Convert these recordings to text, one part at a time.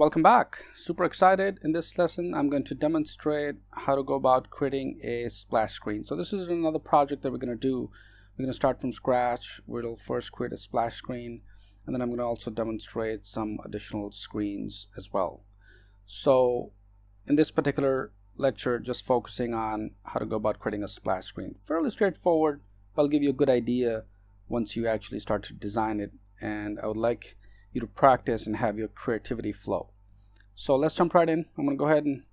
Welcome back. Super excited. In this lesson, I'm going to demonstrate how to go about creating a splash screen. So this is another project that we're going to do. We're going to start from scratch. We'll first create a splash screen, and then I'm going to also demonstrate some additional screens as well. So in this particular lecture, just focusing on how to go about creating a splash screen. Fairly straightforward, but I'll give you a good idea once you actually start to design it. And I would like you to practice and have your creativity flow. So let's jump right in. I'm going to go ahead and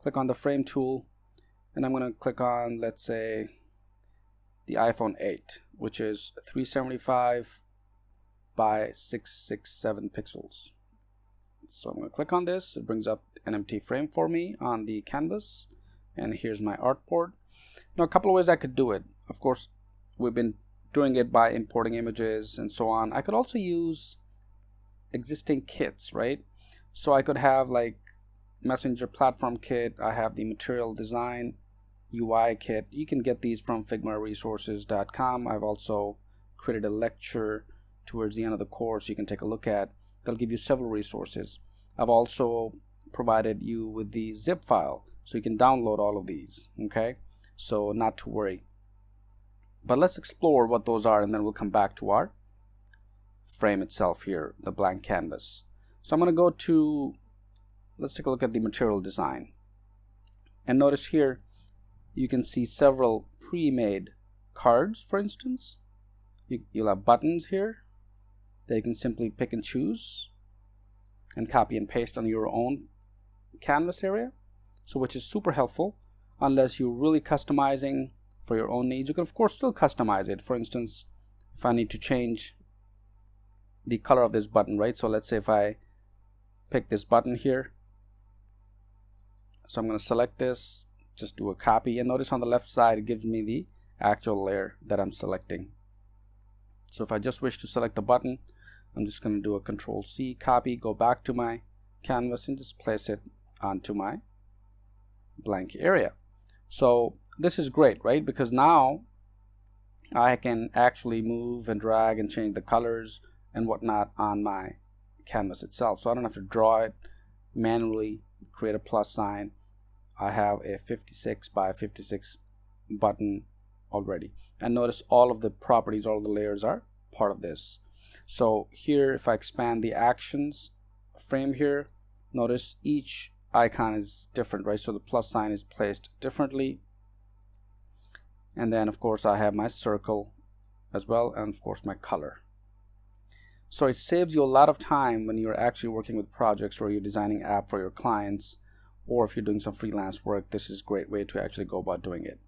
click on the frame tool and I'm going to click on let's say the iPhone 8 which is 375 by 667 pixels. So I'm going to click on this. It brings up an empty frame for me on the canvas and here's my artboard. Now a couple of ways I could do it. Of course we've been doing it by importing images and so on. I could also use existing kits, right? So I could have like messenger platform kit. I have the material design UI kit. You can get these from figmaresources.com. I've also created a lecture towards the end of the course you can take a look at. They'll give you several resources. I've also provided you with the zip file so you can download all of these okay so not to worry but let's explore what those are and then we'll come back to our frame itself here, the blank canvas. So I'm going to go to, let's take a look at the material design. And notice here, you can see several pre-made cards, for instance. You, you'll have buttons here that you can simply pick and choose and copy and paste on your own canvas area. So which is super helpful unless you're really customizing for your own needs. You can of course still customize it. For instance, if I need to change the color of this button right? So let's say if I pick this button here. So I'm going to select this just do a copy and notice on the left side it gives me the actual layer that I'm selecting. So if I just wish to select the button I'm just going to do a control C copy go back to my canvas and just place it onto my blank area. So this is great right? Because now I can actually move and drag and change the colors and whatnot on my canvas itself. So I don't have to draw it manually, create a plus sign. I have a 56 by 56 button already. And notice all of the properties, all the layers are part of this. So here, if I expand the actions frame here, notice each icon is different, right? So the plus sign is placed differently. And then, of course, I have my circle as well, and of course, my color. So it saves you a lot of time when you're actually working with projects or you're designing app for your clients or if you're doing some freelance work, this is a great way to actually go about doing it.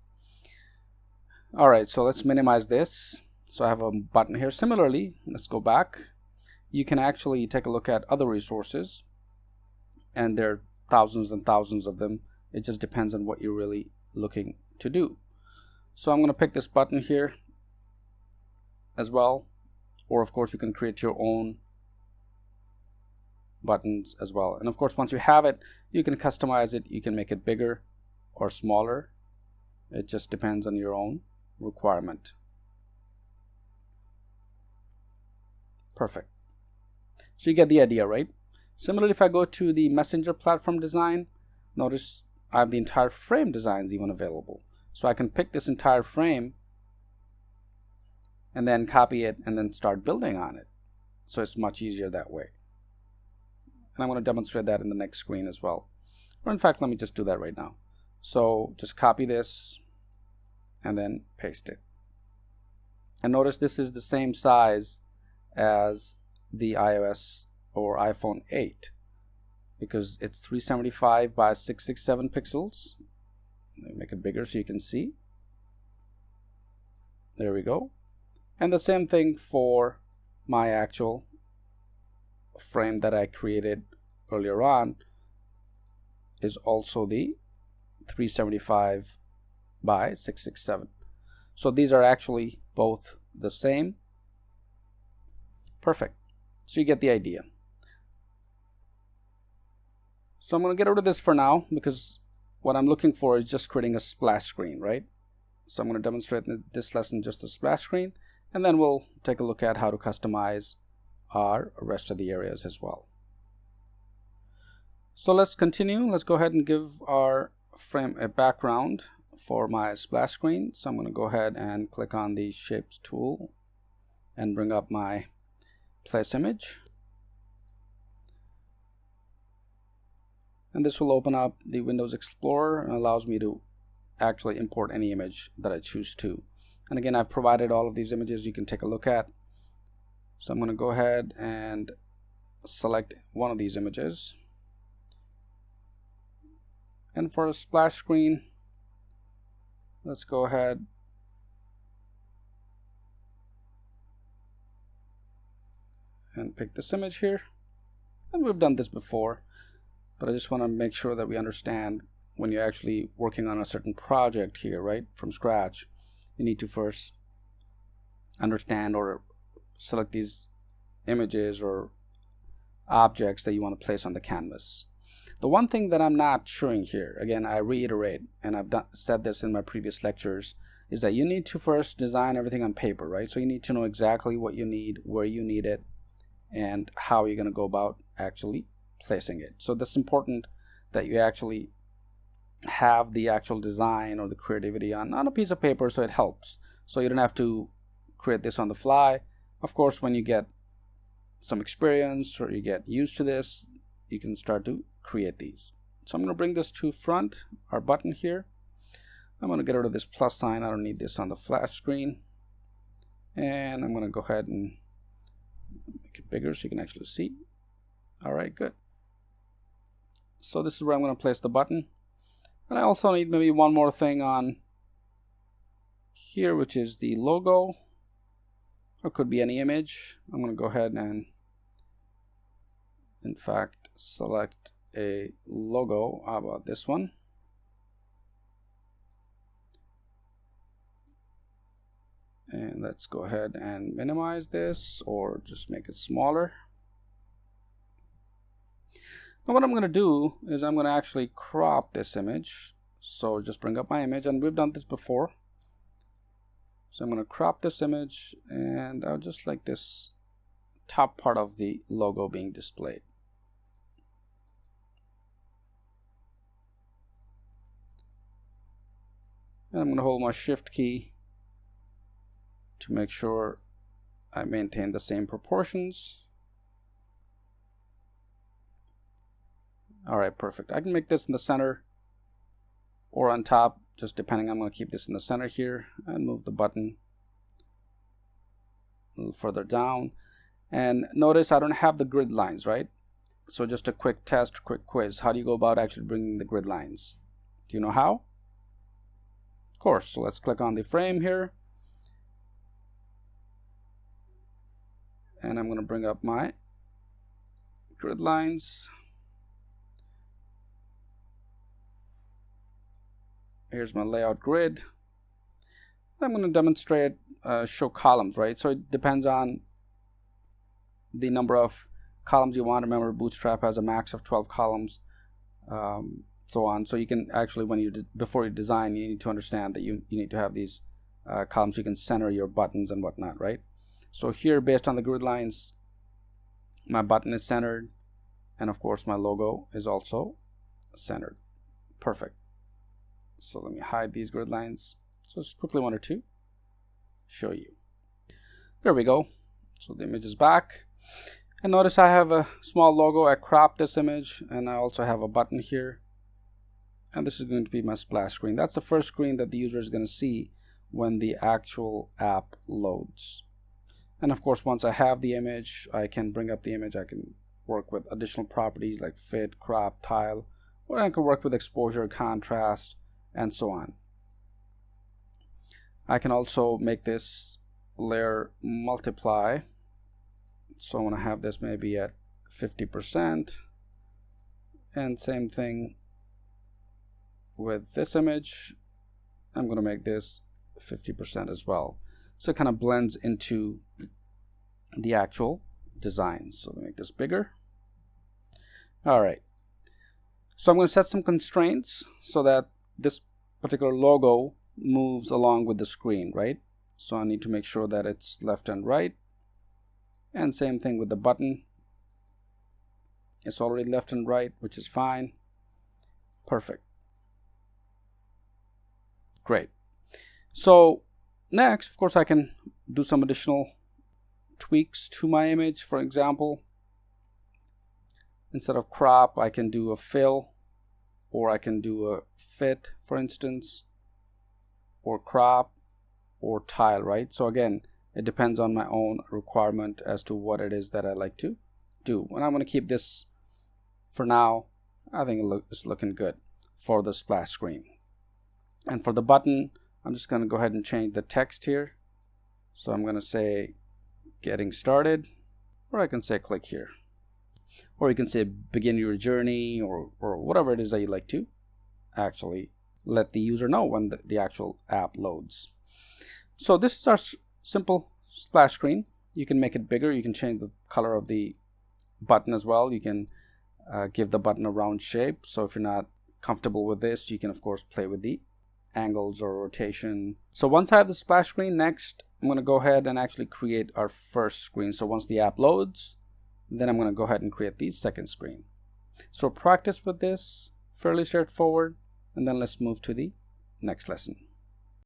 All right, so let's minimize this. So I have a button here. Similarly, let's go back. You can actually take a look at other resources and there are thousands and thousands of them. It just depends on what you're really looking to do. So I'm going to pick this button here as well or of course you can create your own buttons as well. And of course once you have it you can customize it. You can make it bigger or smaller. It just depends on your own requirement. Perfect. So you get the idea right? Similarly if I go to the messenger platform design notice I have the entire frame designs even available. So I can pick this entire frame and then copy it and then start building on it. So it's much easier that way. And I'm going to demonstrate that in the next screen as well. Or in fact, let me just do that right now. So just copy this and then paste it. And notice this is the same size as the iOS or iPhone 8 because it's 375 by 667 pixels. Let me make it bigger so you can see. There we go and the same thing for my actual frame that I created earlier on is also the 375 by 667 so these are actually both the same. Perfect. So you get the idea. So I'm going to get rid of this for now because what I'm looking for is just creating a splash screen right? So I'm going to demonstrate in this lesson just a splash screen and then we'll take a look at how to customize our rest of the areas as well. So let's continue. Let's go ahead and give our frame a background for my splash screen. So I'm going to go ahead and click on the shapes tool and bring up my place image. And this will open up the Windows Explorer and allows me to actually import any image that I choose to. And again, I've provided all of these images you can take a look at. So I'm going to go ahead and select one of these images. And for a splash screen let's go ahead and pick this image here. And we've done this before but I just want to make sure that we understand when you're actually working on a certain project here right from scratch you need to first understand or select these images or objects that you want to place on the canvas the one thing that I'm not showing here, again, I reiterate, and I've done, said this in my previous lectures, is that you need to first design everything on paper, right? So you need to know exactly what you need, where you need it, and how you're going to go about actually placing it. So that's important that you actually have the actual design or the creativity on, on a piece of paper so it helps. So you don't have to create this on the fly. Of course, when you get some experience or you get used to this, you can start to create these. So I'm going to bring this to front, our button here. I'm going to get rid of this plus sign. I don't need this on the splash screen. And I'm going to go ahead and make it bigger so you can actually see. All right, good. So this is where I'm going to place the button. And I also need maybe one more thing on here, which is the logo. Or could be any image. I'm going to go ahead and, in fact, select a logo How about this one and let's go ahead and minimize this or just make it smaller now what I'm going to do is I'm going to actually crop this image. So just bring up my image and we've done this before. So I'm going to crop this image and I'll just like this top part of the logo being displayed. And I'm going to hold my shift key to make sure I maintain the same proportions alright perfect. I can make this in the center or on top just depending. I'm going to keep this in the center here and move the button a little further down. And notice I don't have the grid lines right? So just a quick test quick quiz. How do you go about actually bringing the grid lines? Do you know how? Of course. So let's click on the frame here. And I'm going to bring up my grid lines. Here's my layout grid. I'm going to demonstrate uh, show columns, right? So it depends on the number of columns you want. Remember, Bootstrap has a max of 12 columns. Um, so on. So you can actually, when you before you design, you need to understand that you, you need to have these uh, columns you can center your buttons and whatnot, right? So here, based on the grid lines, my button is centered, and of course my logo is also centered. Perfect. So let me hide these grid lines. So just quickly one or two, show you. There we go. So the image is back. And notice I have a small logo. I cropped this image and I also have a button here and this is going to be my splash screen that's the first screen that the user is going to see when the actual app loads and of course once I have the image I can bring up the image I can work with additional properties like fit crop tile or I can work with exposure contrast and so on. I can also make this layer multiply. So I want to have this maybe at 50% and same thing with this image. I'm going to make this 50% as well. So it kind of blends into the actual design. So make this bigger. Alright so I'm going to set some constraints so that this particular logo moves along with the screen right? So I need to make sure that it's left and right. And same thing with the button. It's already left and right which is fine. Perfect. Great. So next of course I can do some additional tweaks to my image. For example instead of crop I can do a fill or I can do a fit for instance or crop or tile right? So again it depends on my own requirement as to what it is that I like to do. And I'm going to keep this for now. I think it's looking good for the splash screen. And for the button I'm just going to go ahead and change the text here. So I'm going to say getting started or I can say click here or you can say begin your journey or, or whatever it is that you like to actually let the user know when the, the actual app loads. So this is our simple splash screen. You can make it bigger. You can change the color of the button as well. You can uh, give the button a round shape. So if you're not comfortable with this, you can of course play with the angles or rotation. So once I have the splash screen, next I'm going to go ahead and actually create our first screen. So once the app loads, then I'm going to go ahead and create the second screen. So practice with this, fairly straightforward, and then let's move to the next lesson.